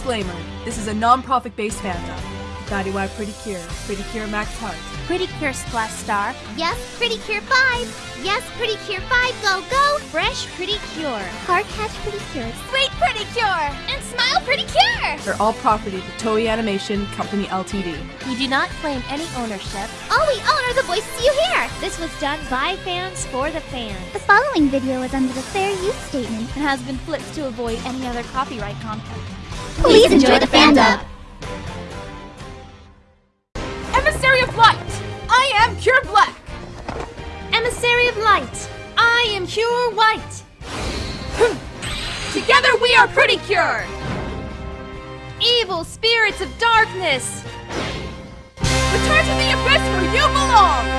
Disclaimer This is a non profit based fandom. Futari wa Pretty Cure, Pretty Cure Max Heart. Pretty Cure Splash Star. Yes, Pretty Cure 5. Yes, Pretty Cure 5, go, go. Fresh Pretty Cure. Car Catch Pretty Cure. Suite Pretty Cure. And Smile Pretty Cure. They're all property of the Toei Animation Company Ltd. We do not claim any ownership. All we own are the voices you hear. This was done by fans for the fans. The following video is under the fair use statement and has been flipped to avoid any other copyright content. Please enjoy the fandom. Emissary of Light! I am Cure Black! Emissary of Light! I am Cure White! Hmm. Together we are Pretty Cure! Evil spirits of darkness! Return to the abyss where you belong!